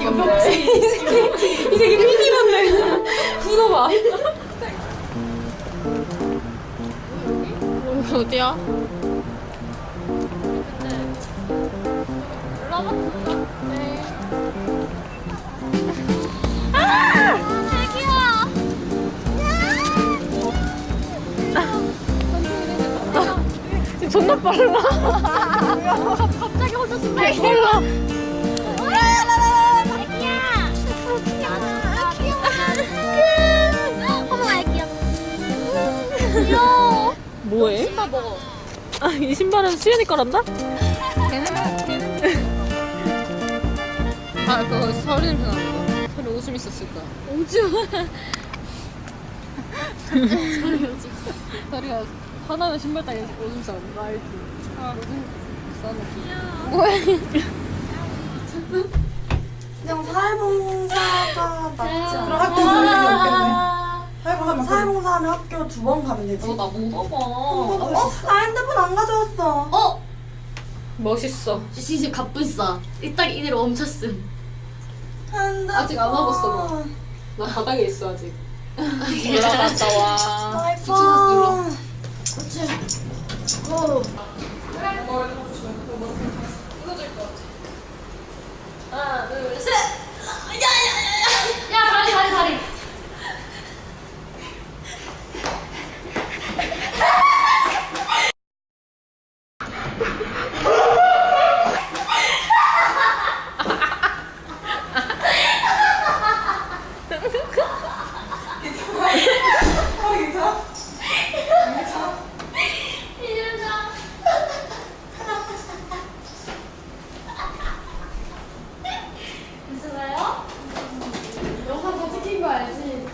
이거 벽지. 이 새끼 피디 같네. 웃어봐. 여기 어디야? 지금 존나 빨라. 갑자기 혼자 숨 빨라. 뭐해? 신발 먹어. 아, 이 신발은 수연이 거란다? 아, 그거 서리 냄새 나는 거. 서리 오줌 있었을 거야. 오줌. 서리가 화나면 신발 따위 오줌 싸는 거 알지? 아, 오줌 뭐해? 그냥 사회봉사가 낫지 않아? 학교 사회봉사하면 사회봉사 하면 학교 두 번 가면 되지. 거. 나못 봐봐. 어? 나 핸드폰 안 가져왔어. 어? 멋있어. 시시 갑분싸. 이딱 이대로 멈췄음. 핸드폰. 아직 안 와봤어, 나 바닥에 있어, 아직. 올라갔다 와. 아이폰. 어. 하나, 둘, 셋! 야 다리 다리 다리. 괜찮아요? 영상 다 찍힌 거 알지?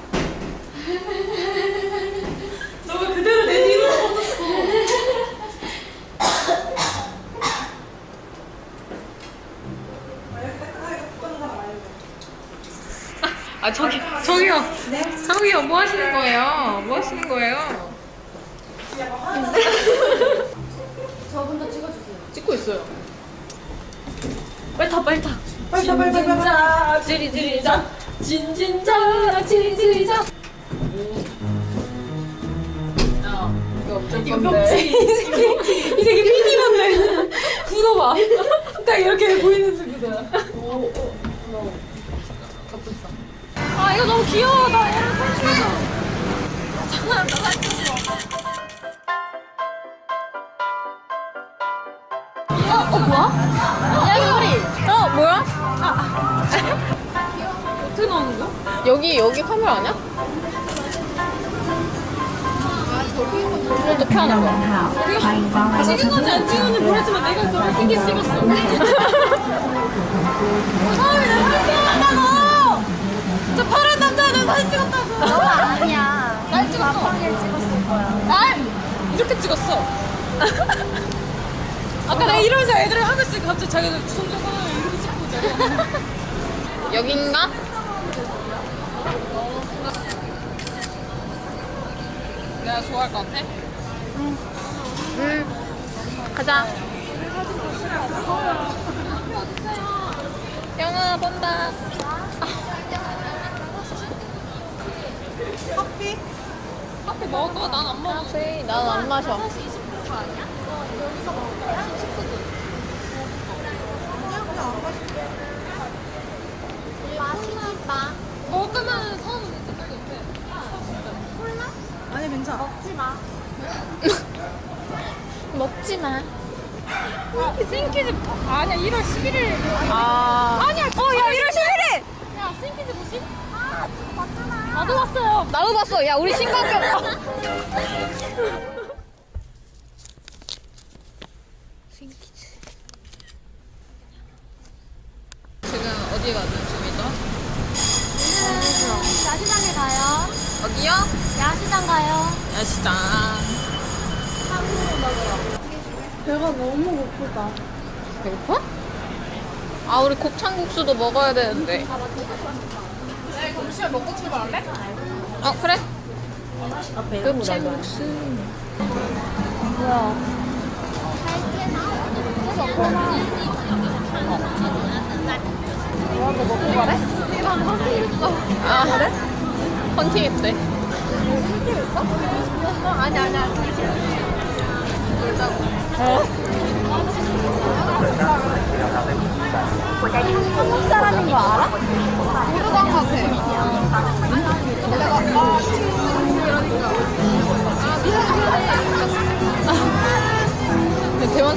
너가 그대로 내 뒤로 아, 저기, 저기요. 저기요, 뭐 하시는 거예요? 뭐 하시는 거예요? 저분 도 찍어주세요. 찍고 있어요. 빨리 타, 빨리 타. 빨리 타, 빨리 타, 빨리 타. 진진자, 지리지리자. 진진자, 지리지리자. 이거 벽지. 이 새끼, 피디 같네. 웃어봐. 딱 이렇게 보이는 순간. 아, 이거 너무 귀여워. 나 사진 찍어. 어, 어 뭐야? 야 이거 머리. 어, 뭐야? 아. 어떻게 나오는 거야? 여기, 여기 카메라 아니야? 이것도 켜는 거야. 찍은 건지 안 찍은 건지 모르지만 내가 저렇게 찍었어. 아, 왜나 사진 찍었다고! 저 파란 남자애들 사진 찍었다고! 너가 아니야. 날 찍었어. 마팡이를 찍었을 거야. 날! 이렇게 찍었어. 아까 내가 이러면서 애들을 하고 있으니까 갑자기 자기들 하나 이렇게 찍고 있잖아. 여긴가? 내가 좋아할 것 같아? 응. 응. 가자. 영아 본다. 커피? 커피 먹어. 난 안 먹어. 난안 마셔. 마시지 마. 먹을 거면 사오면 되지. 빨리 옆에. 아니, 괜찮아. 먹지 마. 먹지 마. 생키즈 아니야 1월 11일 아 아니야 어야 1월 11일 야 생키즈 뭐지? 나도 봤어요 나도 봤어 야 우리 생키즈 지금 어디 가는 중이죠? 야시장에 가요. 어디요? 야시장 가요. 야시장 배가 너무 고프다. 배고파? 아 우리 곱창국수도 먹어야 되는데 시간 먹고 출발할래? 어 그래 곱창국수 갈게 나. 뭐라고 먹고 가래? 이런 헌팅 있어. 아 그래? 헌팅 했대. 헌팅 있어? 아니 아니 아니. 한국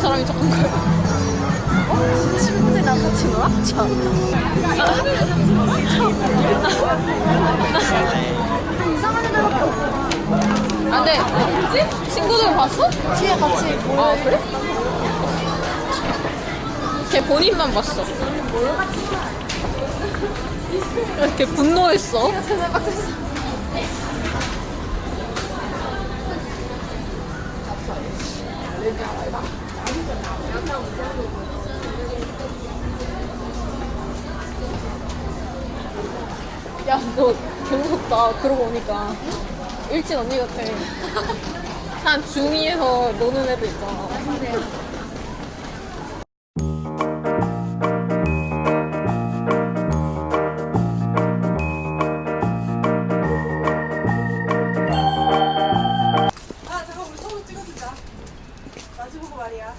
사람이 조금 그래. 친구들이랑 같이 놀아? 이상한 애들밖에 없어. 아 근데 친구들 봤어? 뒤에 같이 아 그래? 걔 본인만 봤어. 이렇게 분노했어. 야, 너 개무섭다. 그러고 보니까. 일진 언니 같아. 한 중2에서 노는 애들 있잖아. 마주보고 말이야.